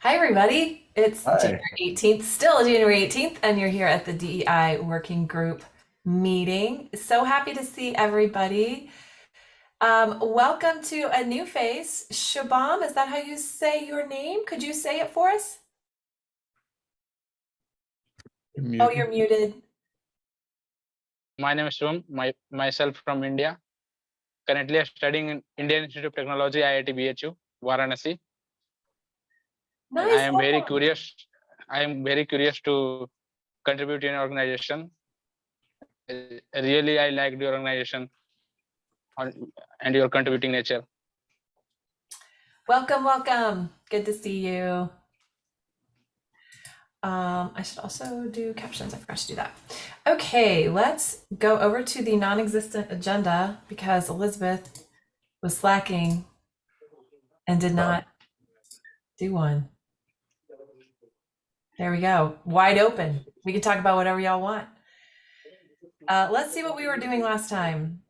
Hi, everybody. It's Hi. January 18th, still January 18th, and you're here at the DEI Working Group meeting. So happy to see everybody. Um, welcome to a new face. Shabam, is that how you say your name? Could you say it for us? You're Oh, you're muted. My name is Shivam, my, myself from India. Currently I'm studying in Indian Institute of Technology, IIT BHU, Varanasi. Nice. I am very curious. I am very curious to contribute in organization. Really, I like your organization and your contributing nature. Welcome, welcome. Good to see you. Um, I should also do captions. I forgot to do that. Okay, let's go over to the non-existent agenda because Elizabeth was slacking and did not do one. There we go. Wide open. We can talk about whatever y'all want. Uh, let's see what we were doing last time.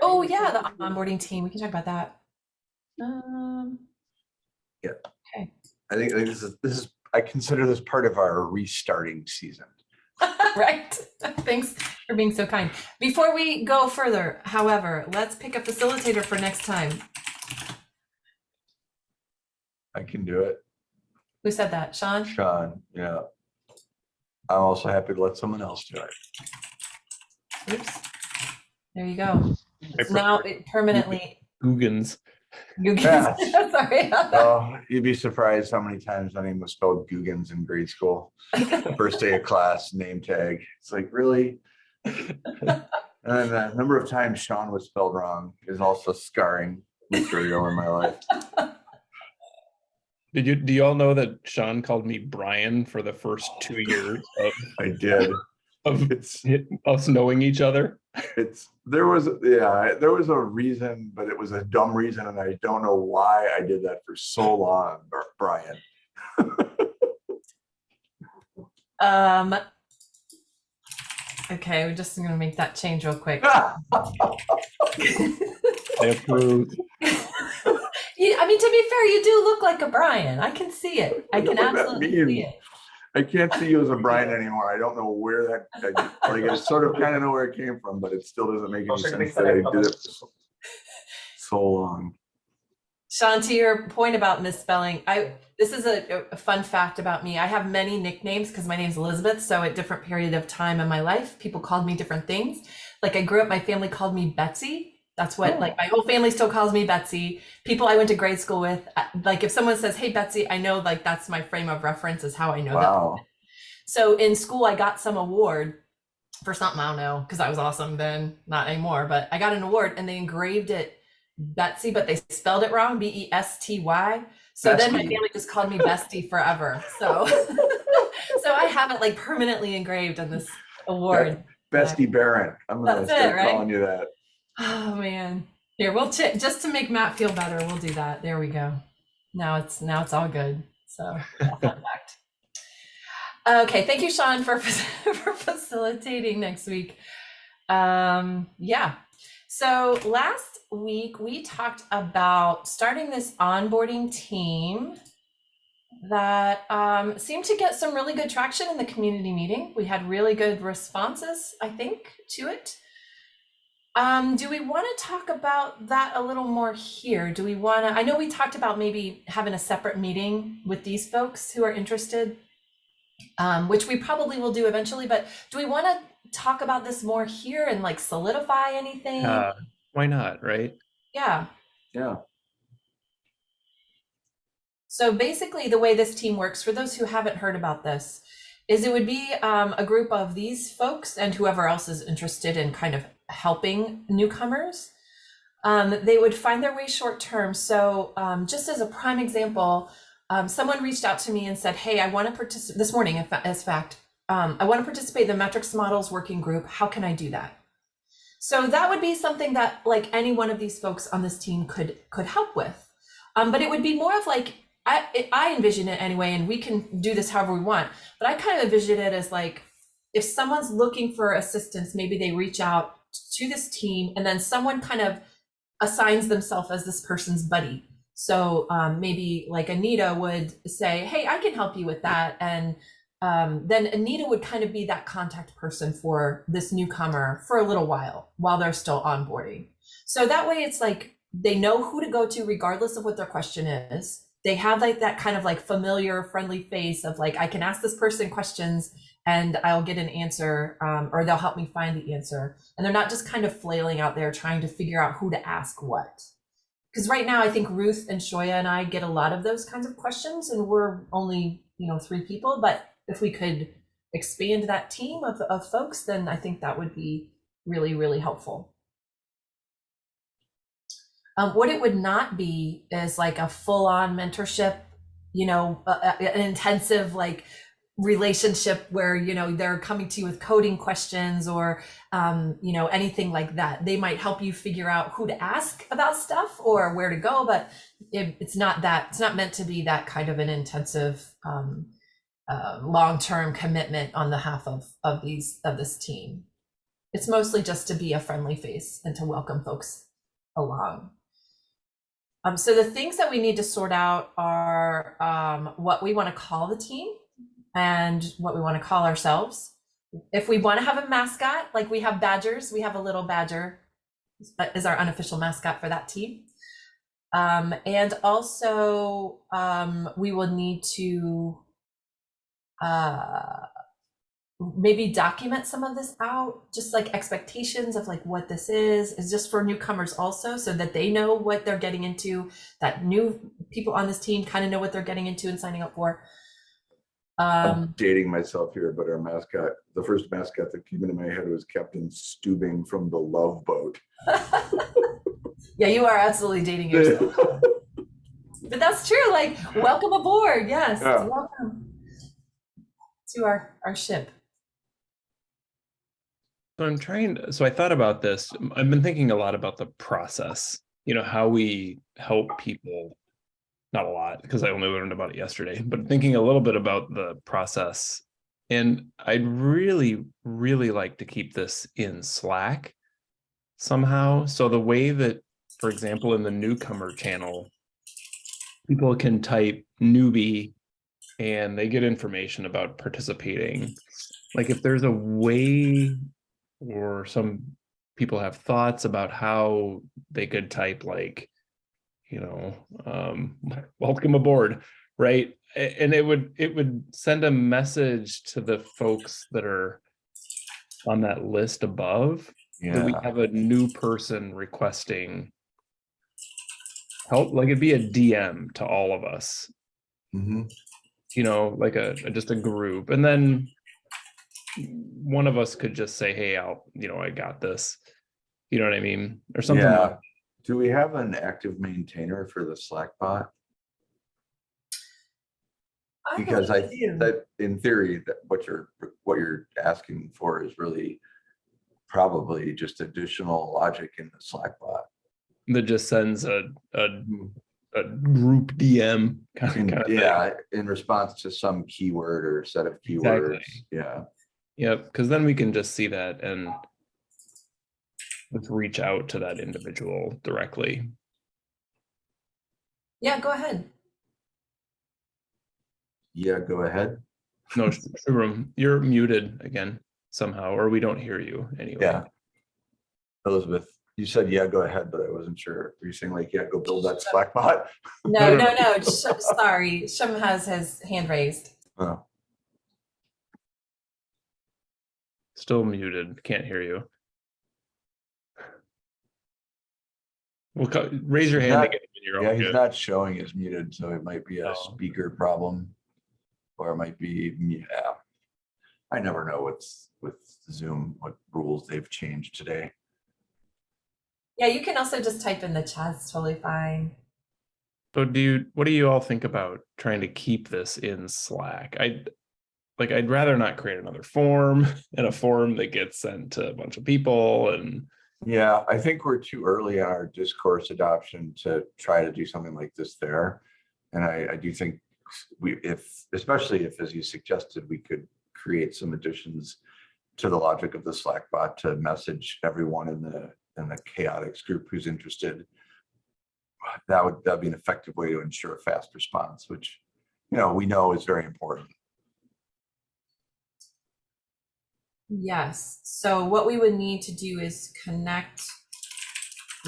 Oh yeah, the onboarding team. We can talk about that. Um, I think, I think this is, this is, I consider this part of our restarting season. right. Thanks for being so kind. Before we go further, however, let's pick a facilitator for next time. I can do it. Who said that? Sean? Sean, yeah. I'm also happy to let someone else do it. Oops. There you go. I So now it permanently. Googans. You Yeah. can, sorry about that. Oh, you'd be surprised how many times my name was spelled Googans in grade school. First day of class, name tag. It's like, really? And the number of times Sean was spelled wrong is also scarring material in my life. Did you do you all know that Sean called me Brian for the first two years of, I did. of It's, us knowing each other? it's, there was, yeah, there was a reason, but it was a dumb reason and I don't know why I did that for so long, Brian. Um, okay, we're just gonna make that change real quick. I approve. You, I mean, to be fair, you do look like a Brian. I can see it. I I can absolutely see it. I can't see you as a Brian anymore. I don't know where that, I- like, I sort of kind of know where it came from, but it still doesn't make any sense that I did it for so- so long. Sean, to your point about misspelling, I this is a, a fun fact about me. I have many nicknames because my name's Elizabeth. So at different period of time in my life, people called me different things. Like I grew up, my family called me Betsy. That's what Oh. like my whole family still calls me Betsy. People I went to grade school with, uh, like if someone says, "Hey Betsy," I know like that's my frame of reference is how I know that. Wow. So in school, I got some award for something I don't know because I was awesome then, not anymore. But I got an award and they engraved it Betsy, but they spelled it wrong, B E S T Y. So then my family just called me Bestie forever. So, so I have it like permanently engraved on this award. Bestie Barron. I'm gonna That's it, start right? calling you that. Oh man, here we'll ch- just to make Matt feel better, we'll do that. There we go. Now it's now it's all good. So yeah, fun fact. Okay, thank you, Sean, for for facilitating next week. Um, yeah. So last week we talked about starting this onboarding team that um, seemed to get some really good traction in the community meeting. We had really good responses, I think, to it. Um, do we want to talk about that a little more here? Do we want to? I know we talked about maybe having a separate meeting with these folks who are interested, um, which we probably will do eventually. But do we want to talk about this more here and like solidify anything? Uh, why not, right? yeah. Yeah. So basically, the way this team works, for those who haven't heard about this, is it would be um, a group of these folks and whoever else is interested in kind of helping newcomers. Um, they would find their way short term. So, um, just as a prime example, um, someone reached out to me and said, "Hey, I want to participate this morning." In as fact, um, I want to participate in the metrics models working group. How can I do that? So that would be something that like any one of these folks on this team could could help with. Um, but it would be more of like I I envision it anyway, and we can do this however we want. But I kind of envision it as like if someone's looking for assistance, maybe they reach out to this team, and then someone kind of assigns themselves as this person's buddy. So um, maybe like Anita would say, "Hey, I can help you with that," and um, then Anita would kind of be that contact person for this newcomer for a little while while they're still onboarding. So that way, it's like they know who to go to regardless of what their question is. They have like that kind of like familiar, friendly face of like I can ask this person questions and I'll get an answer, um, or they'll help me find the answer. And they're not just kind of flailing out there trying to figure out who to ask what. Because right now, I think Ruth and Shoya and I get a lot of those kinds of questions, and we're only you know three people. But if we could expand that team of, of folks, then I think that would be really really helpful. Um, what it would not be is like a full-on mentorship, you know, a- an intensive like relationship where you know they're coming to you with coding questions or um, you know anything like that. They might help you figure out who to ask about stuff or where to go, but it, it's not that. It's not meant to be that kind of an intensive, um, uh, long-term commitment on behalf of of these of this team. It's mostly just to be a friendly face and to welcome folks along. Um, so the things that we need to sort out are um, what we want to call the team and what we want to call ourselves. If we want to have a mascot, like we have badgers, we have a little badger uh, is our unofficial mascot for that team. Um, and also um, we will need to uh, maybe document some of this out just like expectations of like what this is is just for newcomers also so that they know what they're getting into that new people on this team kind of know what they're getting into and signing up for I'm um dating myself here, but our mascot, the first mascot that came into my head was Captain Stubing from the Love Boat. yeah you are absolutely dating yourself but that's true like welcome aboard yes Yeah. welcome to our our ship So I'm trying, so I thought about this. I've been thinking a lot about the process, you know, how we help people. Not a lot, because I only learned about it yesterday, but thinking a little bit about the process. And I'd really, really like to keep this in Slack somehow. So the way that, for example, in the newcomer channel, people can type newbie and they get information about participating. Like if there's a way or some people have thoughts about how they could type like you know um welcome aboard right? And it would it would send a message to the folks that are on that list above that we have a new person requesting help. Like it'd be a dm to all of us. Mhm. you know, like a, a- just a group, and then one of us could just say, hey, I'll, you know, I got this. You know what I mean? Or something. Yeah. like- Do we have an active maintainer for the Slack bot? I Because I, believe you. that, in theory, that what you're, what you're asking for is really probably just additional logic in the Slack bot. That just sends a, a, hmm. a group DM kind of, In- kind of thing. Yeah, in response to some keyword or set of Exactly. keywords, yeah. Yep, because then we can just see that and let's reach out to that individual directly. yeah go ahead Yeah, go ahead. No, Sh- Shubram, you're muted again somehow, or we don't hear you anyway. Yeah. Elizabeth, you said, yeah, go ahead, but I wasn't sure. Were you saying like, yeah, go build that Slack bot? no no no sorry shum has his hand raised Oh, Still muted, can't hear you. Well, raise your hand not- again. you're Yeah, he's good. not showing as muted, so it might be a Oh. speaker problem. Or it might be, yeah. I never know what's with Zoom, what rules they've changed today. yeah you can also just type in the chat it's totally fine So do you, what do you all think about trying to keep this in Slack? I, like, I'd rather not create another form and a form that gets sent to a bunch of people and, Yeah, I think we're too early on our discourse adoption to try to do something like this there. And I, I do think we, if, especially if, as you suggested, we could create some additions to the logic of the Slack bot to message everyone in the, in the chaotics group who's interested that would, that'd be an effective way to ensure a fast response, which, you know, we know is very important. Yes, so what we would need to do is connect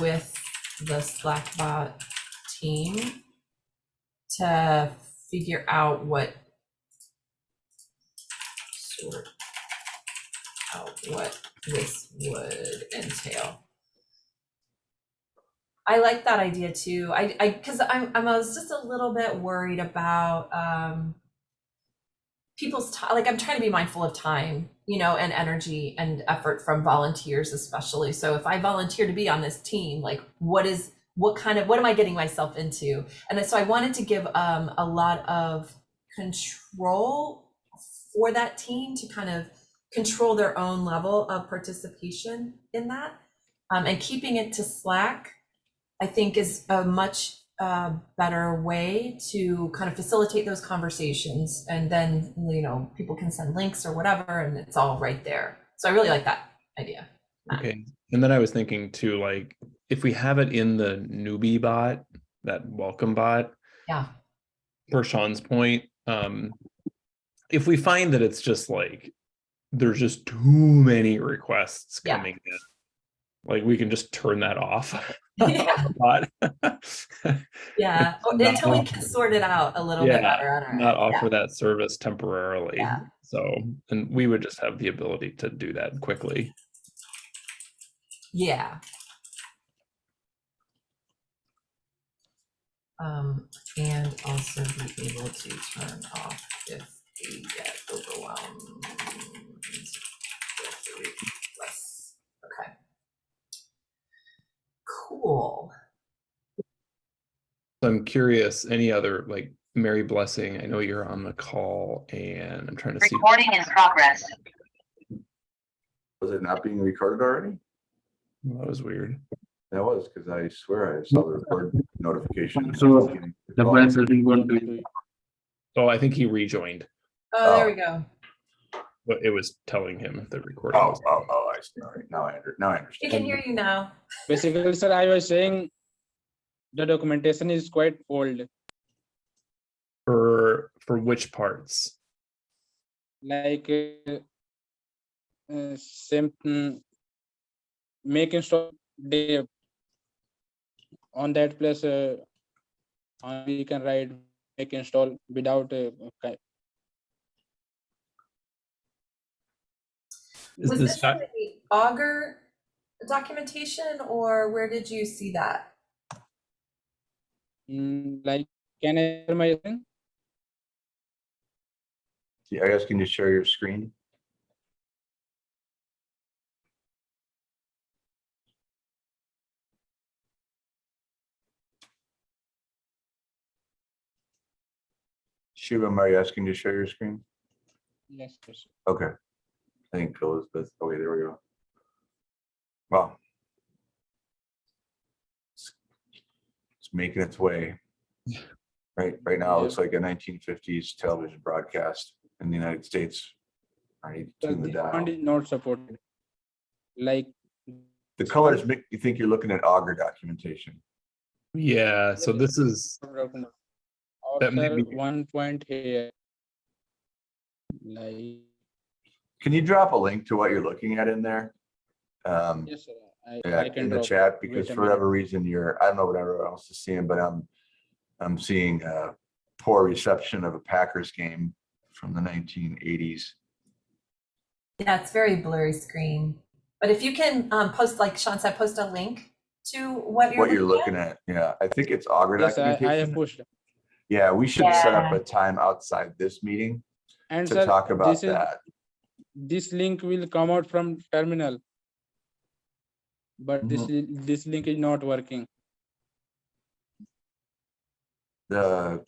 with the Slackbot team to figure out what sort out what this would entail. I like that idea too. I, I, cause I'm, I'm, I was just a little bit worried about, um, people's time, like I'm trying to be mindful of time, you know, and energy and effort from volunteers especially. So if I volunteer to be on this team, like what is what kind of what am I getting myself into? And so I wanted to give um, a lot of control for that team to kind of control their own level of participation in that. Um, and keeping it to Slack, I think is a much uh, better way to kind of facilitate those conversations. And then, you know, people can send links or whatever, and it's all right there. So I really like that idea. Matt. Okay, and then I was thinking too, like, if we have it in the newbie bot, that welcome bot, Yeah. per Sean's point, um, if we find that it's just like, there's just too many requests Yeah. coming in, like, we can just turn that off. Yeah. Yeah. Until we can sort it out a little bit better on our Not end. Yeah. offer that service temporarily. Yeah. So, and we would just have the ability to do that quickly. Yeah. Um, and also be able to turn off if we get overwhelmed. with the requests. Okay. Cool. So I'm curious, any other like Mary Blessing, I know you're on the call and I'm trying to see. Recording in progress. Was it not being recorded already? That was weird. That was, because I swear I saw the record notification. So, The press isn't going Oh, I think he rejoined, Oh, there Oh. we go. But it was telling him the recording. Oh, was- oh, oh, I see. All right, now I under, now I We understand. can hear you now. Basically, sir, I was saying the documentation is quite old, For, for which parts? like uh, uh, same mm, make install dev on that place. Uh, uh, we can write make install without uh, Is Was this, this the Augur documentation or where did you see that? mm, like can I hear my thing? Yeah, I guess can you share your screen? Shubham, are you asking to share your screen? Yes, yes. Okay. I think Elizabeth, oh, okay, there we go. Wow. It's it's making its way. Right, right now, it looks like a nineteen fifties television broadcast in the United States. I need to Sir, tune the dial. font is not supported. Like The colors make you think you're looking at Augur documentation. yeah, so this is, That may be- one point here. Like, Can you drop a link to what you're looking at in there? Um, yes, sir, I, yeah, I can in the drop. chat, because Wait a for whatever reason, you're, I don't know what everyone else is seeing, but I'm, I'm seeing a poor reception of a Packers game from the nineteen eighties. Yeah, it's very blurry screen. But if you can um, post, like Sean said, post a link to what you're What you're looking at, yeah, I think it's Augur Yes, I, I have documentation. pushed. Yeah, we should set up a time outside this meeting And to sir, talk about this is, that. This link will come out from terminal. But this, Mm-hmm. this link is not working. The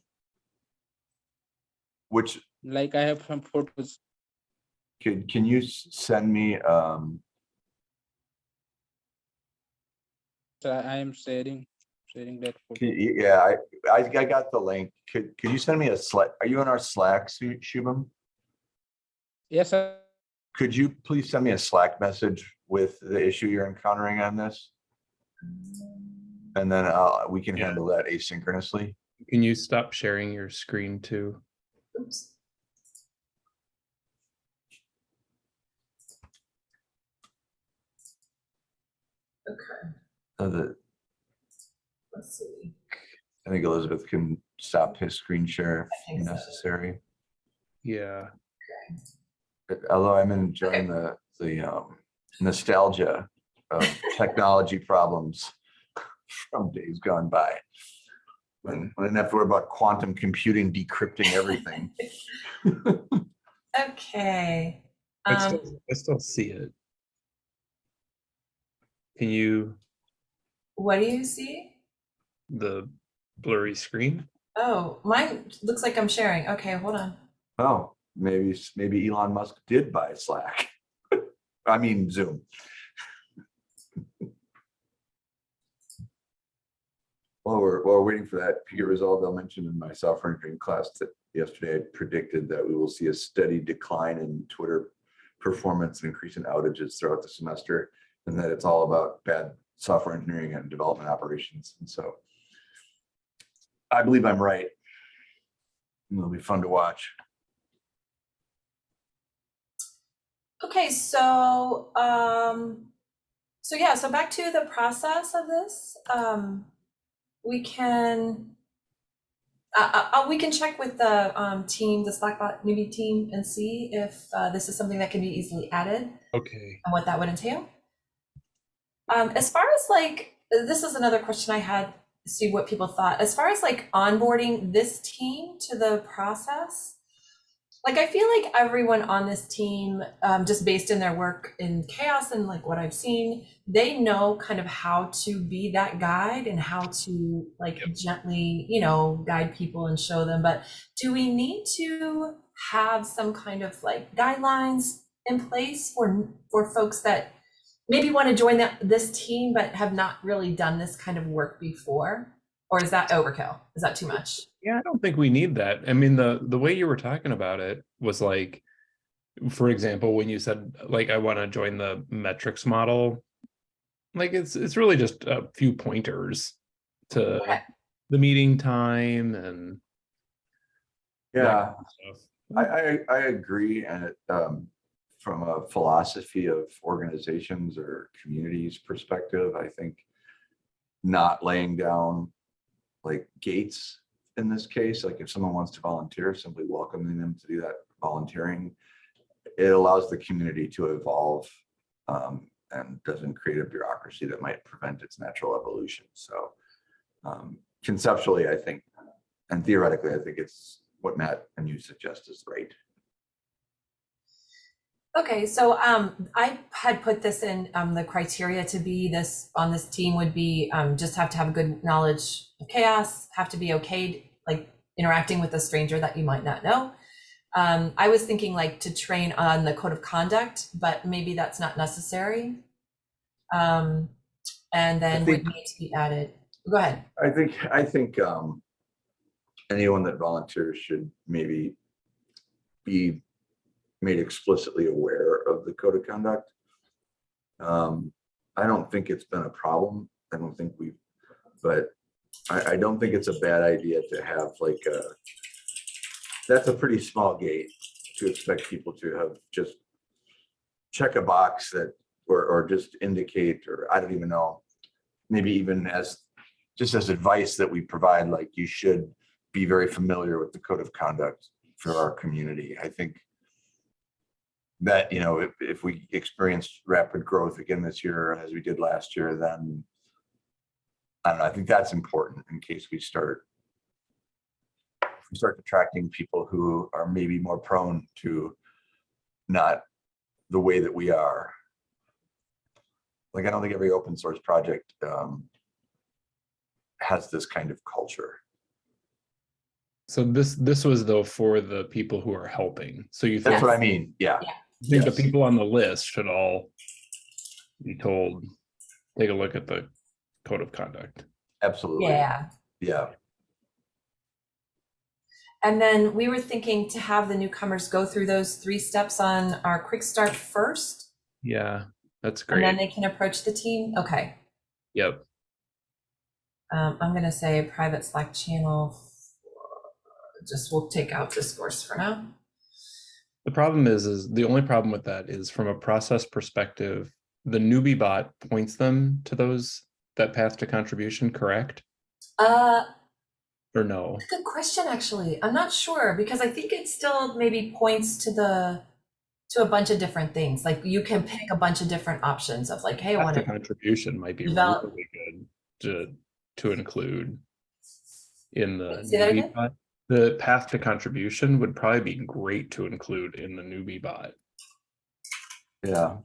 which, Like I have some photos. can, can you send me, um, So I am sharing, sharing that. Can Yeah, I, I, I got the link. Could, could you send me a Slack? Are you in our Slack, Shubham? Yes, sir. Could you please send me a Slack message with the issue you're encountering on this? And then uh, we can Yeah. handle that asynchronously. Can you stop sharing your screen too? Oops. Okay, So that let's see. I think Elizabeth can stop his screen share if think so. necessary. Yeah. But Although I'm enjoying the, the um, nostalgia of technology problems from days gone by. When, when I didn't have to worry about quantum computing decrypting everything. Okay. I Um, still, I still see it. Can you, what do you see? the blurry screen? Oh, mine looks like I'm sharing. Okay, hold on. Oh, maybe, maybe Elon Musk did buy Slack. I mean Zoom. While we're, while we're waiting for that to get resolved, I'll mention in my software engineering class that yesterday I predicted that we will see a steady decline in Twitter performance, and increase in outages throughout the semester, and that it's all about bad software engineering and development operations. And so I believe I'm right. It'll be fun to watch. Okay, so, um, so yeah, so back to the process of this. Um, we can, uh, uh, we can check with the, um, team, the Slackbot newbie team and see if, uh, this is something that can be easily added Okay. and what that would entail. Um, as far as like, this is another question I had, see what people thought. As far as like onboarding this team to the process, like I feel like everyone on this team, um, just based in their work in CHAOSS and like what I've seen, they know kind of how to be that guide and how to like Yep. gently, you know, guide people and show them. But do we need to have some kind of like guidelines in place for for folks that maybe want to join that this team but have not really done this kind of work before? Or is that overkill? Is that too much? Yeah, I don't think we need that. I mean, the the way you were talking about it was like, for example, when you said like I want to join the metrics model, like it's it's really just a few pointers to Okay. the meeting time and Yeah, kind of stuff. I, I, I agree, and it, um, from a philosophy of organizations or communities perspective, I think not laying down like gates in this case, like if someone wants to volunteer, simply welcoming them to do that volunteering, it allows the community to evolve um, and doesn't create a bureaucracy that might prevent its natural evolution. So um, conceptually, I think, and theoretically, I think it's what Matt and you suggest is right. Okay, so um, I had put this in um, the criteria to be this on this team would be um, just have to have a good knowledge of CHAOSS, have to be okay like interacting with a stranger that you might not know. Um, I was thinking like to train on the code of conduct, but maybe that's not necessary. Um, and then would think- need to be added. Go ahead. I think, I think um, anyone that volunteers should maybe be made explicitly aware of the code of conduct. Um, I don't think it's been a problem. I don't think we've, but I, I don't think it's a bad idea to have like a, that's a pretty small gate to expect people to have just check a box that, or, or just indicate, or I don't even know, maybe even as, just as advice that we provide, like you should be very familiar with the code of conduct for our community. I think that, you know, if, if we experience rapid growth again this year, as we did last year, then I don't know, I think that's important in case we start we start attracting people who are maybe more prone to not the way that we are. Like, I don't think every open source project um, has this kind of culture. So this this was though for the people who are helping. So you think, That's what I mean. Yeah, you think yes. the people on the list should all be told, take a look at the code of conduct. absolutely. Yeah. Yeah. And then we were thinking to have the newcomers go through those three steps on our quick start first, Yeah, that's great. and then they can approach the team. Okay. Yep. Um, I'm gonna say private Slack channel. Just we'll take out discourse for now. The problem is, is the only problem with that is from a process perspective, the newbie bot points them to those, that path to contribution, correct? Uh, Or no? good question, actually. I'm not sure because I think it still maybe points to the to a bunch of different things. Like you can pick a bunch of different options of like, hey, I want to contribution might be Develop- really good to, to include in the The path to contribution would probably be great to include in the newbie bot. Yeah.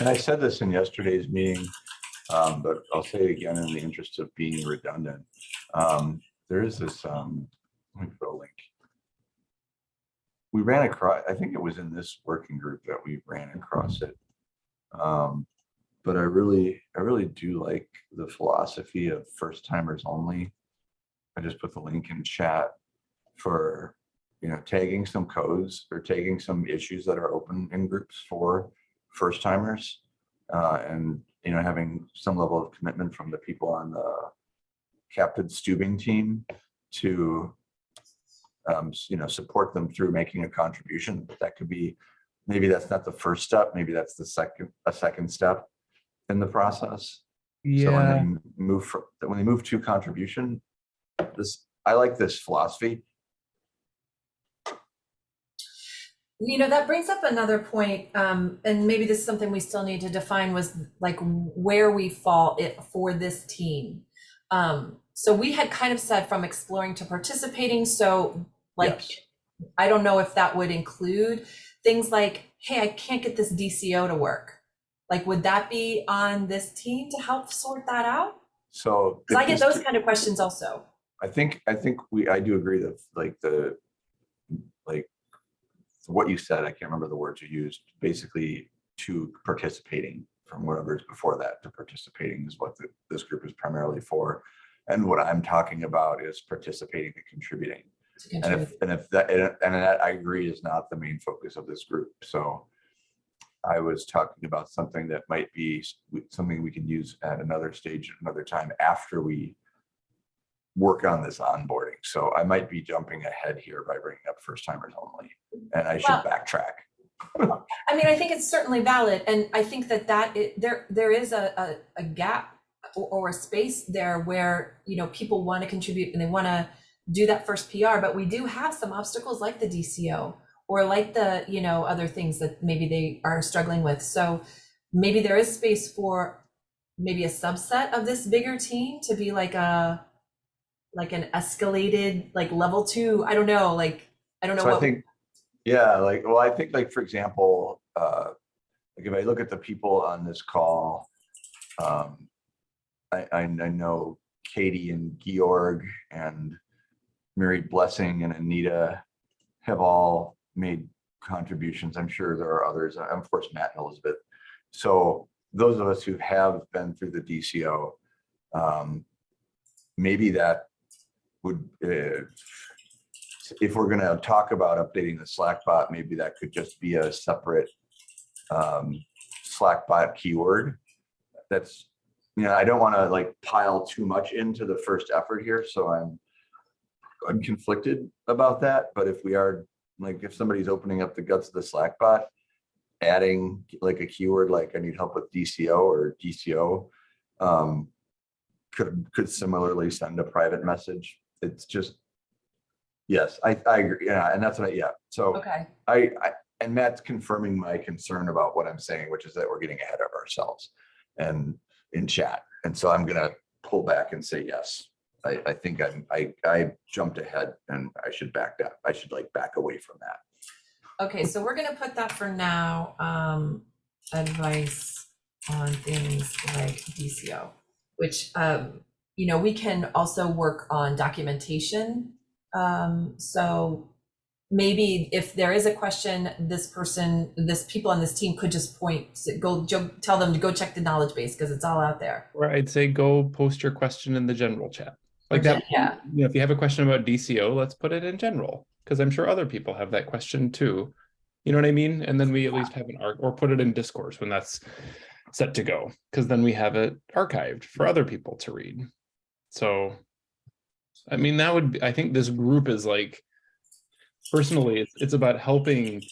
And I said this in yesterday's meeting, um, but I'll say it again in the interest of being redundant. Um, there is this, um, let me put a link. We ran across, I think it was in this working group that we ran across it. Um, but I really, I really do like the philosophy of first timers only. I just put the link in chat for you know, tagging some codes or taking some issues that are open in groups for first timers. Uh, and, you know, having some level of commitment from the people on the Captain Stubing team to, um, you know, support them through making a contribution. That could be, maybe that's not the first step, maybe that's the second, a second step in the process. So when they move, fr- when they move to contribution, this, I like this philosophy. You know, that brings up another point, um, and maybe this is something we still need to define was like where we fall it for this team. Um, so we had kind of said from exploring to participating, so like, Yes. I don't know if that would include things like, hey, I can't get this DCO to work. Like, would that be on this team to help sort that out? So. I get those kind of questions also. I think, I think we, I do agree that like the, like, what you said, I can't remember the words you used, basically to participating from whatever's before that to participating is what the- this group is primarily for. And what I'm talking about is participating and contributing. And if, and if that, and and that I agree is not the main focus of this group, so. I was talking about something that might be something we can use at another stage, at another time after we. Work on this onboarding, so I might be jumping ahead here by bringing up first timers only, and I should Well- backtrack. I mean, I think it's certainly valid, and I think that that, it, there, there is a, a, a gap or, or a space there where, you know, people want to contribute and they want to do that first PR, but we do have some obstacles like the DCO or like the, you know, other things that maybe they are struggling with. So maybe there is space for maybe a subset of this bigger team to be like a, like an escalated, like level two, I don't know, like, I don't know So I think, yeah, like, well, I think like, for example, uh, like if I look at the people on this call, um, I, I, I know Katie and Georg and Mary Blessing and Anita have all made contributions. I'm sure there are others, and of course, Matt and Elizabeth. So those of us who have been through the DCO, um, maybe that would, uh, if we're gonna talk about updating the Slack bot, maybe that could just be a separate um, Slack bot keyword. That's, you know, I don't want to like pile too much into the first effort here, so I'm I'm conflicted about that, but if we are, like, if somebody's opening up the guts of the Slack bot, adding like a keyword like I need help with DCO or DCO, um, could, could similarly send a private message. It's just, yes, I, I agree. Yeah, and that's what, I yeah. So Okay, I, I, and Matt's confirming my concern about what I'm saying, which is that we're getting ahead of ourselves and in chat. And so I'm gonna pull back and say, yes. I, I think I'm, I, I jumped ahead and I should back that. I should like back away from that. Okay, so we're gonna put that for now, um, advice on things like DCO, which, um, you know, we can also work on documentation. Um, so maybe if there is a question, this person, this people on this team could just point, go, jo- tell them to go check the knowledge base, because it's all out there. Or I'd say go post your question in the general chat. Like that, Yeah, you know, if you have a question about DCO, let's put it in general, because I'm sure other people have that question too. You know what I mean? And then we at least have an arc or put it in discourse when that's set to go, because then we have it archived for other people to read. So, I mean, that would, be I think this group is like, personally, it's, it's about helping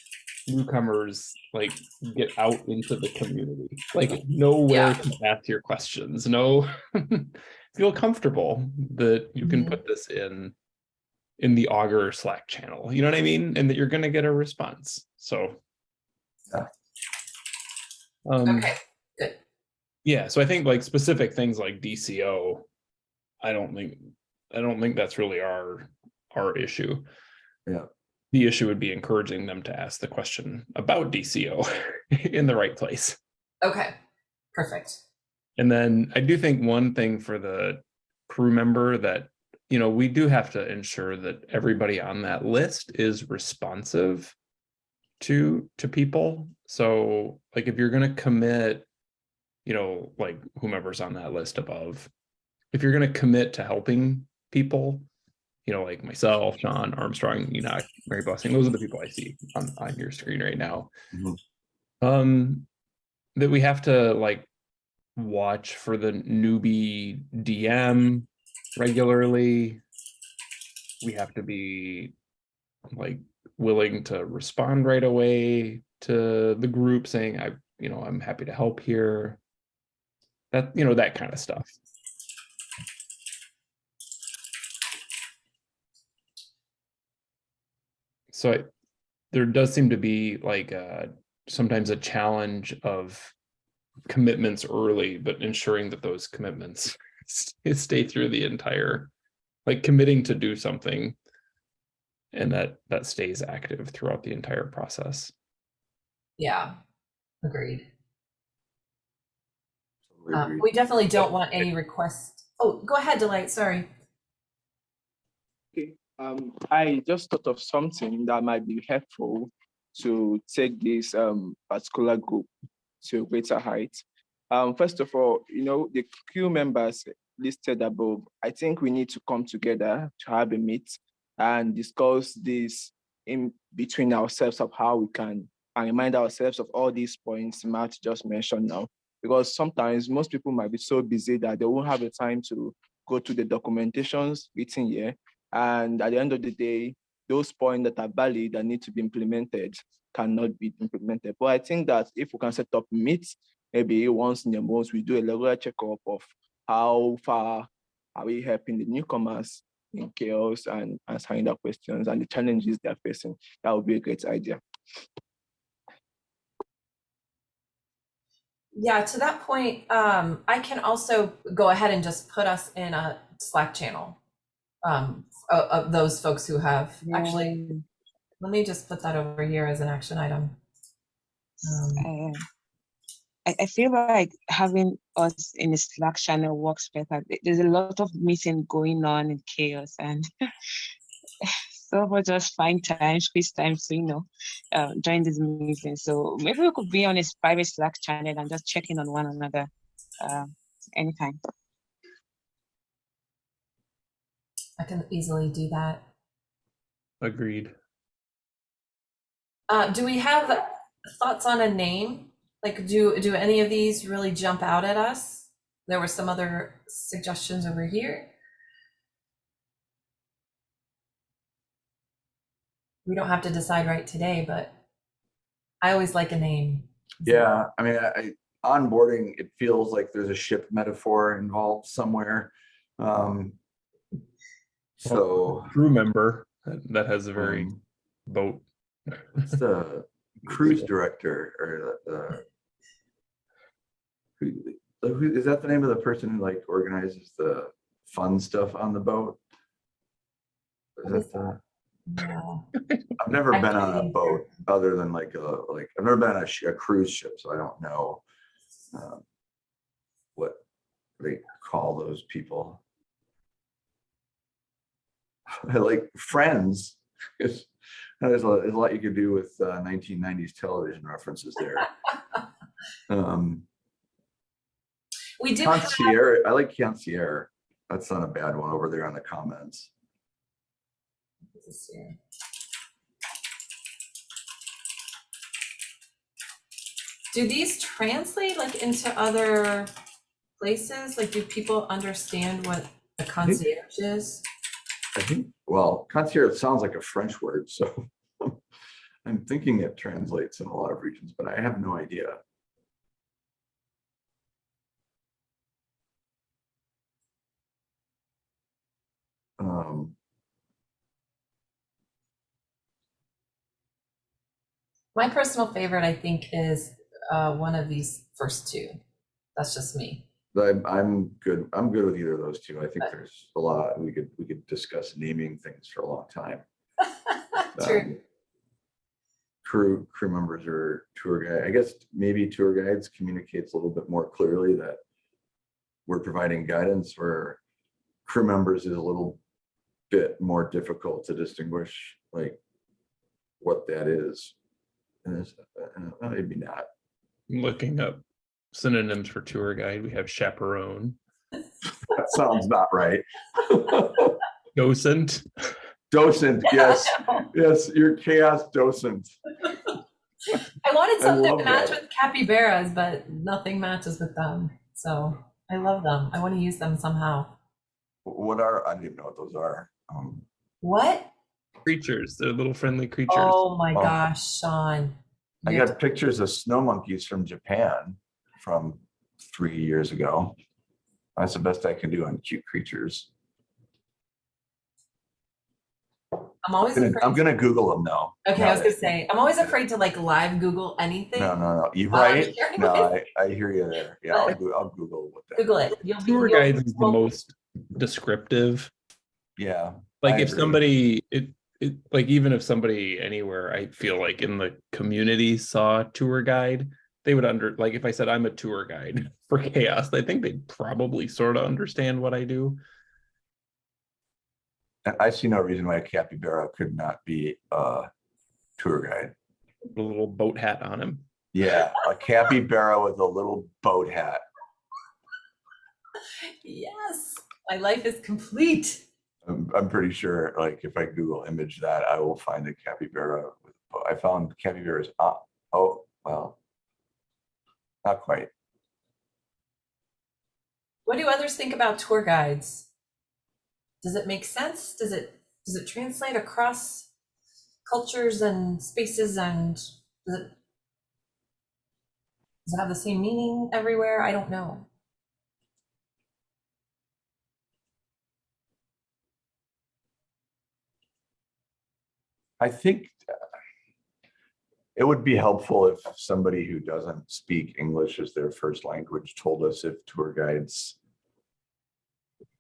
newcomers like get out into the community, like know where Yeah. to ask your questions, know, feel comfortable that you can Mhm. put this in in the Augur Slack channel, you know what I mean? And that you're gonna get a response, so. Yeah. Um, Okay, good. yeah, so I think like specific things like DCO, I don't think, I don't think that's really our, our issue. Yeah. The issue would be encouraging them to ask the question about DCO in the right place. Okay, perfect. And then I do think one thing for the crew member that, you know, we do have to ensure that everybody on that list is responsive to, to people. So like if you're gonna commit, you know, like whomever's on that list above, if you're gonna commit to helping people, you know, like myself, Sean, Armstrong, Enoch, Mary Blessing, those are the people I see on, on your screen right now. Mhm. Um, that we have to like watch for the newbie DM regularly. We have to be like willing to respond right away to the group saying, I, you know, I'm happy to help here. That, you know, that kind of stuff. So I, there does seem to be like uh sometimes a challenge of commitments early, but ensuring that those commitments stay through the entire, like committing to do something. And that that stays active throughout the entire process. Yeah, agreed. Um, we definitely don't want any requests. Oh, go ahead, Delight, sorry. Um, I just thought of something that might be helpful to take this um particular group to a greater height. Um, first of all, you know, the crew members listed above, I think we need to come together to have a meet and discuss this in between ourselves of how we can and remind ourselves of all these points Matt just mentioned now. Because sometimes most people might be so busy that they won't have the time to go to the documentations written here and at the end of the day, those points that are valid that need to be implemented cannot be implemented. But I think that if we can set up meets, maybe once in a month, we do a regular checkup of how far are we helping the newcomers in CHAOSS and answering their questions and the challenges they're facing. That would be a great idea. Yeah, to that point, um, I can also go ahead and just put us in a Slack channel. Um, of, of those folks who have, actually, let me just put that over here as an action item. Um, I, I feel like having us in a Slack channel works better. There's a lot of meeting going on in CHAOSS and so we just find time, squeeze time to, you know, uh, join this meeting. So maybe we could be on a private Slack channel and just check in on one another uh, anytime. I can easily do that. Agreed. Uh, do we have thoughts on a name? Like, do, do any of these really jump out at us? There were some other suggestions over here. We don't have to decide right today, but I always like a name. Yeah, I mean, I, I- onboarding, it feels like there's a ship metaphor involved somewhere. Um. So. Crew member that that has a very um, boat. It's the cruise director or the. the- Who, who, is that the name of the person who like organizes the fun stuff on the boat? Is that the? Yeah. I've never been on a boat other than like a, like, I've never been on a sh- a cruise ship, so I don't know. um, What they call those people. I like Friends. It's- There's a, there's a lot you could do with uh, nineteen nineties television references there. Um, We do have, concierge, I like concierge. That's not a bad one over there on the comments. do these translate like into other places? Like, do people understand what a concierge is? I think, well, concierge sounds like a French word, so I'm thinking it translates in a lot of regions, but I have no idea. Um, My personal favorite, I think, is uh, one of these first two. That's just me. But I'm, I'm good, I'm good with either of those two. I think there's a lot, we could, we could discuss naming things for a long time. True. Um, Crew, crew members or tour guide, I guess maybe tour guides communicates a little bit more clearly that we're providing guidance where crew members is a little bit more difficult to distinguish, like what that is. And it's, uh, maybe not. Looking up synonyms for tour guide, we have chaperone, That sounds not right. docent. Docent, yes, yes, you're CHAOSS docent. I wanted I something love to match that. with capybaras, but nothing matches with them. So I love them. I want to use them somehow. What are, I don't even know what those are. Um, What? Creatures, they're little friendly creatures. Oh my Oh. gosh, Sean. I You have got pictures of snow monkeys from Japan from three years ago. That's the best I can do on cute creatures. I'm always I'm gonna. I'm gonna Google them now. okay, now I was gonna say I'm always afraid to like live Google anything. No, no, no, you Um, right? here No. I, I hear you there. Yeah, I'll, Goo- I'll Google what that. Google it. You'll be, Tour you'll- guides is the most descriptive. Yeah, Like I if agree. somebody, it, it, like even if somebody anywhere, I feel like in the community saw a tour guide, they would under, like if I said I'm a tour guide for CHAOSS, I think they'd probably sort of understand what I do. I see no reason why a capybara could not be a tour guide. A little boat hat on him. Yeah, a capybara with a little boat hat. Yes, my life is complete. I'm, I'm pretty sure, like, if I Google image that, I will find a capybara. with. I found capybaras, uh, oh, well. Not quite. What do others think about tour guides? Does it make sense? Does it does it translate across cultures and spaces and does it does it have the same meaning everywhere? I don't know. I think it would be helpful if somebody who doesn't speak English as their first language told us if tour guides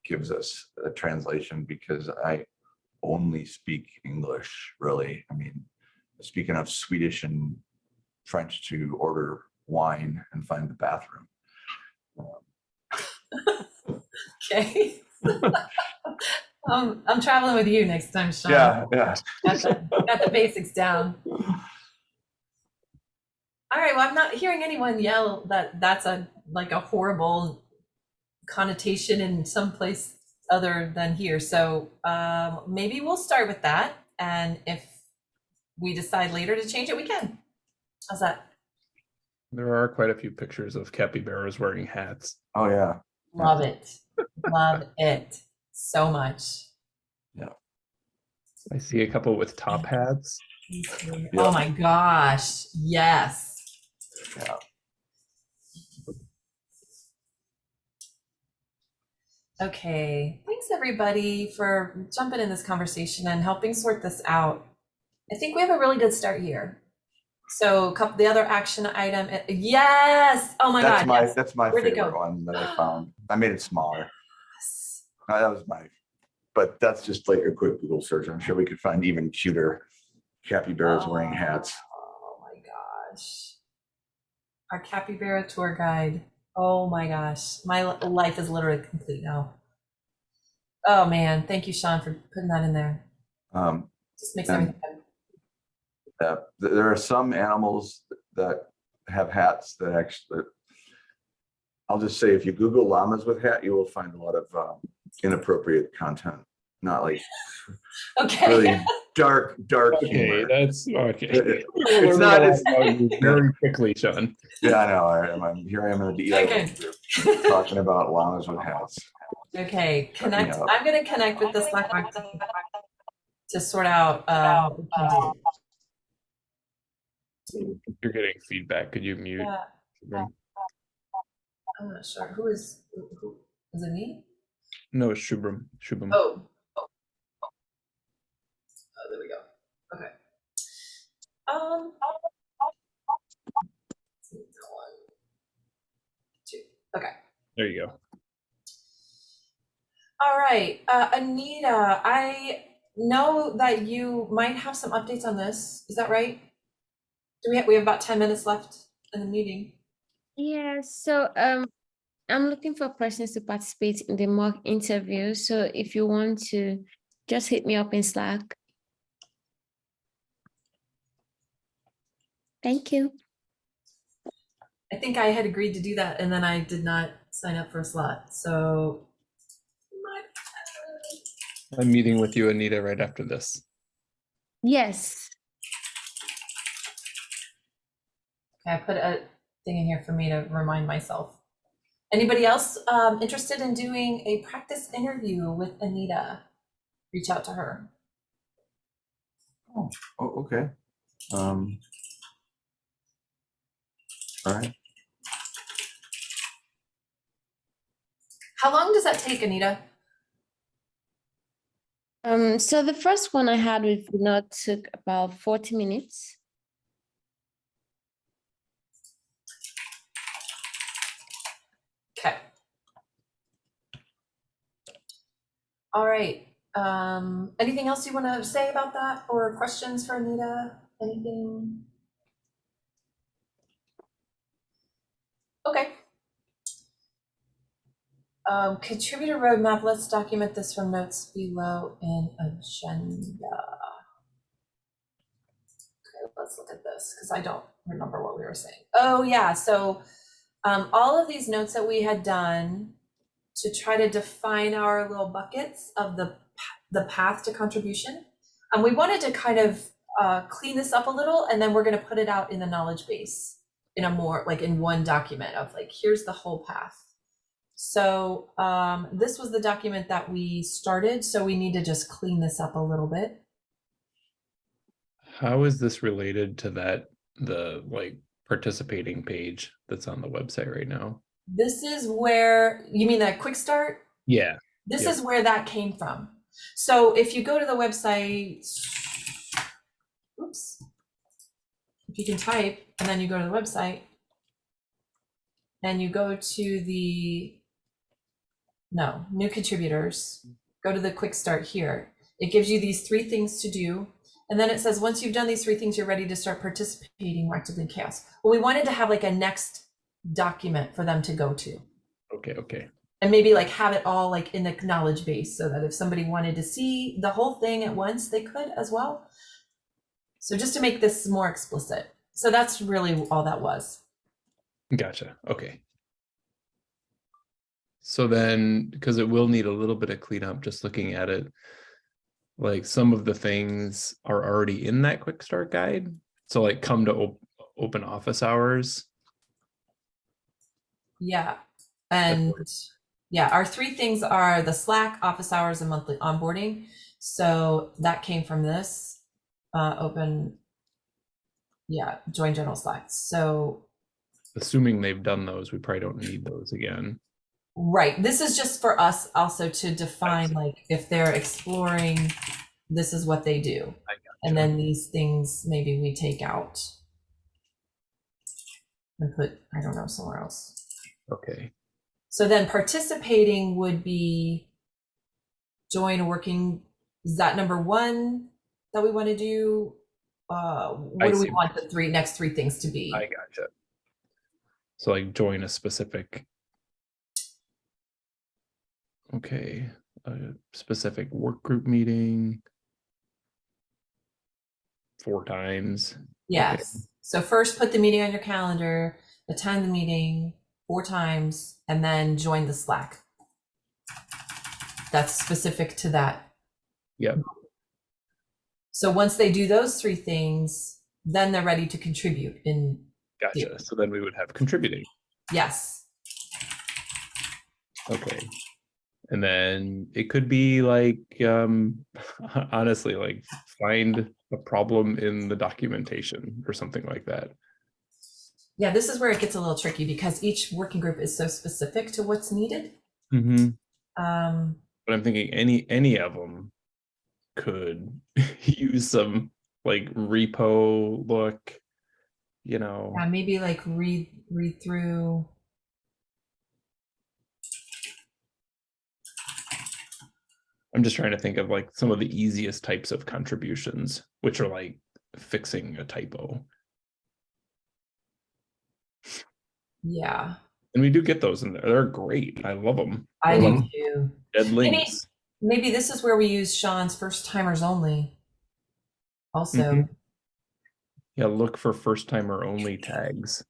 gives us a translation because I only speak English, really. I mean, I speak enough Swedish and French to order wine and find the bathroom. Okay. um, I'm traveling with you next time, Sean. Yeah, yeah. Got the, got the basics down. All right. Well, I'm not hearing anyone yell that that's a like a horrible connotation in some place other than here. So um, maybe we'll start with that, and if we decide later to change it, we can. How's that? There are quite a few pictures of capybaras wearing hats. Oh, yeah. Love it. Love it so much. Yeah. I see a couple with top hats. Oh my gosh. Yes. Yeah. Okay, thanks everybody for jumping in this conversation and helping sort this out. I think we have a really good start here. So couple, the other action item, uh, yes, oh my That's God, my, yes. that's my Where'd favorite one that I found. I made it smaller. Yes. That was my, but that's just like a quick Google search. I'm sure we could find even cuter capybaras wearing hats. Our capybara tour guide. Oh my gosh, my life is literally complete now. Oh man, thank you, Sean, for putting that in there. Um, Just makes And- everything uh, there are some animals that have hats that actually, I'll just say, if you Google llamas with hat, you will find a lot of um, inappropriate content. Not like Okay. really dark, dark Okay, humor. that's okay. It- It's not- it's- very quickly, Sean. Yeah, I know. I am. I'm here. I am in the Okay. Group talking about llamas with hats. Okay, connect, up. I'm gonna connect with the Slack bot team to sort out, uh, what we can do. You're getting feedback. Could you mute? Yeah, I'm not sure, who is, who, who, is it me? No, it's Shubham. Shubham. Oh. Oh, there we go, okay. Um. let's see, one, Two, okay. There you go. All right, uh, Anita, I know that you might have some updates on this. Is that right? Do we have, we have about ten minutes left in the meeting? Yeah, so um, I'm looking for persons to participate in the mock interview. So if you want to, just hit me up in Slack. Thank you. I think I had agreed to do that and then I did not sign up for a slot, so. my- I'm meeting with you, Anita, right after this. Yes. Okay, I put a thing in here for me to remind myself. Anybody else um, interested in doing a practice interview with Anita? Reach out to her. Oh, okay. Um. All right. How long does that take, Anita? Um, so the first one I had with Vinod took about 40 minutes. Okay. All right, um, anything else you want to say about that or questions for Anita? Anything? Okay. Um, contributor roadmap, let's document this from notes below in agenda. Okay, let's look at this, because I don't remember what we were saying. Oh, yeah, so um, all of these notes that we had done to try to define our little buckets of the, the path to contribution. And we wanted to kind of uh, clean this up a little, and then we're gonna put it out in the knowledge base in a more, like in one document of like, here's the whole path. So um, this was the document that we started, so we need to just clean this up a little bit. How is this related to that, the like participating page that's on the website right now? This is where, you mean that quick start? Yeah, This Yeah. is where that came from. So if you go to the website, oops. If you can type and then you go to the website and you go to the, no, new contributors, go to the quick start here. It gives you these three things to do. And then it says, once you've done these three things, you're ready to start participating actively in CHAOSS. Well, we wanted to have like a next document for them to go to okay, okay. and maybe like have it all like in the knowledge base so that if somebody wanted to see the whole thing at once they could as well so just to make this more explicit so that's really all that was Gotcha, okay. So then, because it will need a little bit of cleanup, just looking at it. Like some of the things are already in that quick start guide. So like come to op- open office hours. yeah and yeah our three things are the slack office hours and monthly onboarding so that came from this uh open yeah join general slack so Assuming they've done those, we probably don't need those again. Right. This is just for us also to define like if they're exploring, this is what they do. And then these things maybe we take out and put, I don't know, somewhere else. Okay, So then participating would be join a working, is that number one that we want to do? Uh, what I do we want the three, next three things to be? I gotcha. So like join a specific. Okay, a specific work group meeting. Four times. Yes. So first put the meeting on your calendar, attend the meeting four times, and then join the Slack. That's specific to that. Yep. So once they do those three things, then they're ready to contribute in, Gotcha. So then we would have contributing. yes. Okay. And then it could be like, um, honestly, like find a problem in the documentation or something like that. Yeah, this is where it gets a little tricky because each working group is so specific to what's needed. Mm-hmm. Um, But I'm thinking any, any of them could use some like repo look, you know. yeah, maybe like read, read through. I'm just trying to think of like some of the easiest types of contributions, which are like fixing a typo. Yeah, And we do get those in there. They're great. I love them. I do Mhm. too. Dead links. Maybe this is where we use Sean's first timers only. Also, Mhm. Yeah, look for first timer only tags.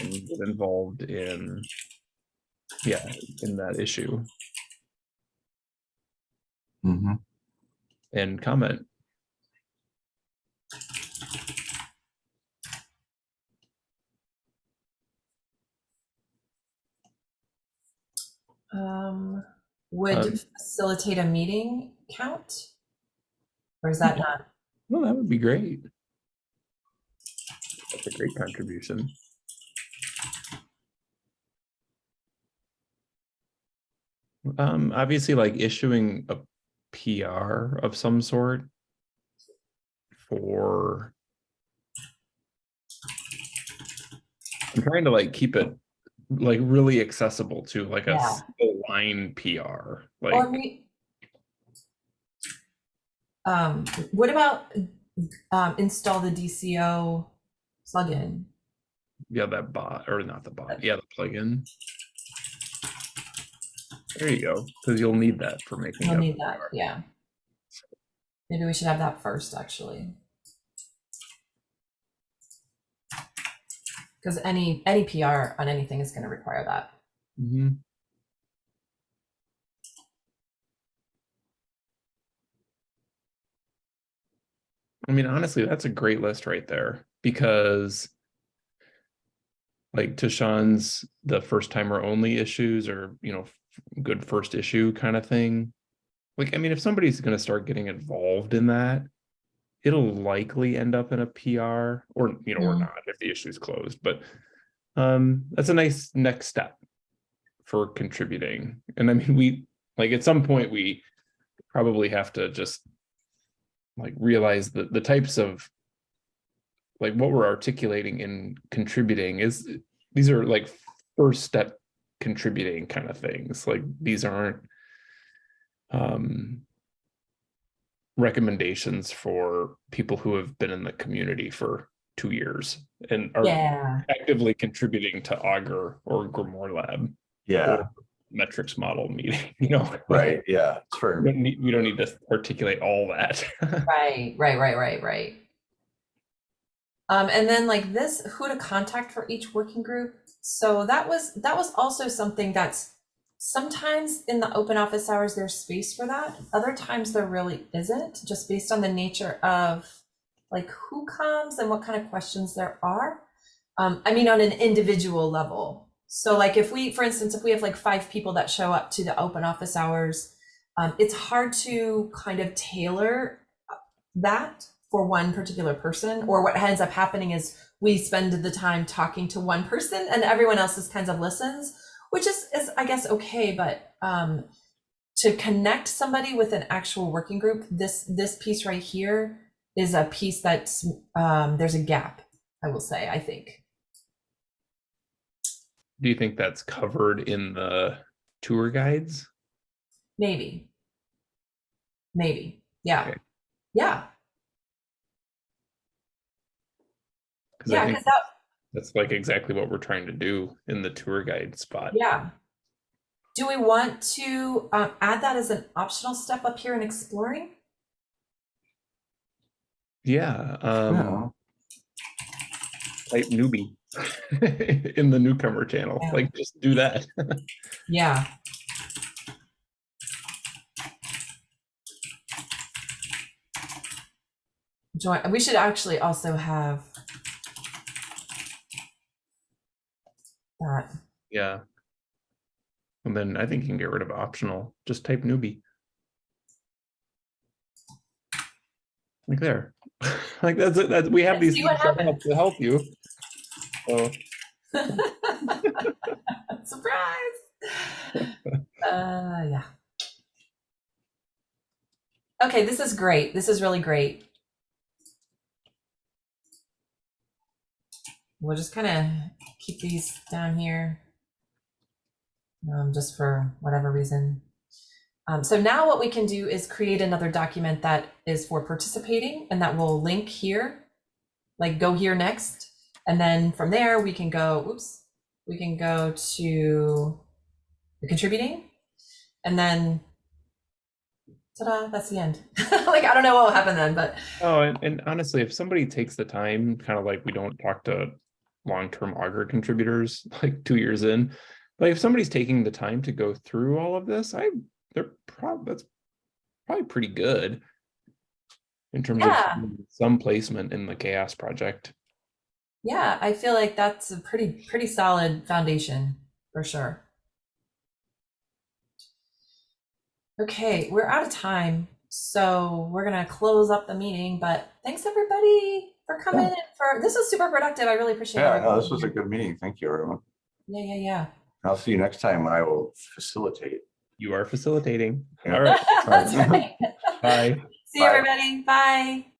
And get involved in, yeah, in that issue Mhm. and comment. Um, would Um, facilitate a meeting count? Or is that not? Well, that would be great. That's a great contribution. Um, obviously like issuing a PR of some sort for I'm trying to like keep it like really accessible to like a Yeah. single line PR, Or like, we, um, what about, um, install the DCO plugin? yeah, that bot, or not the bot, yeah, the plugin. There you go, because you'll need that for making. We'll need that, PR. yeah. Maybe we should have that first, actually. Because any, any PR on anything is gonna require that. Mm -hmm. I mean, honestly, that's a great list right there because like to the first timer only issues or, you know, good first issue kind of thing. Like, I mean, if somebody's going to start getting involved in that, it'll likely end up in a PR or, you know, or Mm. not if the issue is closed, but um, that's a nice next step for contributing. And I mean, we, like, at some point, we probably have to just like realize that the types of like what we're articulating in contributing is these are like first step contributing kind of things like these aren't um recommendations for people who have been in the community for two years and are Yeah, actively contributing to Augur or GrimoireLab Yeah, metrics model meeting you know right, yeah, it's we for, don't need, we don't need to articulate all that right, right, right, right, right. Um, and then like this, who to contact for each working group. So that was, that was also something that's sometimes in the open office hours, there's space for that. Other times there really isn't, just based on the nature of like who comes and what kind of questions there are. Um, I mean, on an individual level. So like if we, for instance, if we have like five people that show up to the open office hours, um, it's hard to kind of tailor that for one particular person or what ends up happening is we spend the time talking to one person and everyone else just kind of listens which is, is i guess okay but um, to connect somebody with an actual working group this this piece right here is a piece that's um, there's a gap i will say i think Do you think that's covered in the tour guides? maybe maybe yeah Okay. yeah yeah because that that's like exactly what we're trying to do in the tour guide spot. Yeah. Do we want to um, add that as an optional step up here in exploring? Yeah. Um. Type newbie in the newcomer channel. Yeah. Like, just do that. yeah. Join. We should actually also have that. Yeah. And then I think you can get rid of optional, just type newbie. Like there, like that's, it. that, we have Let's these things help to help you. So, Surprise. Uh, yeah. Okay, this is great. This is really great. We'll just kind of keep these down here. Um, just for whatever reason. Um, so now what we can do is create another document that is for participating and that will link here, like go here next. And then from there, we can go, oops, we can go to the contributing and then ta-da, that's the end. like, I don't know what will happen then, but oh, and, and honestly, if somebody takes the time, kind of like we don't talk to long-term Augur contributors like two years in, but if somebody's taking the time to go through all of this, I they're prob that's probably pretty good in terms Yeah. of some placement in the CHAOSS project. yeah, I feel like that's a pretty, pretty solid foundation for sure. Okay, we're out of time, so we're gonna close up the meeting, but thanks everybody for coming in for, this was super productive. I really appreciate it. Yeah, no, this was a good meeting. Thank you, everyone. Yeah, yeah, yeah. I'll see you next time when I will facilitate. You are facilitating. Yeah. All right. That's right. Bye. See you, Bye. everybody. Bye.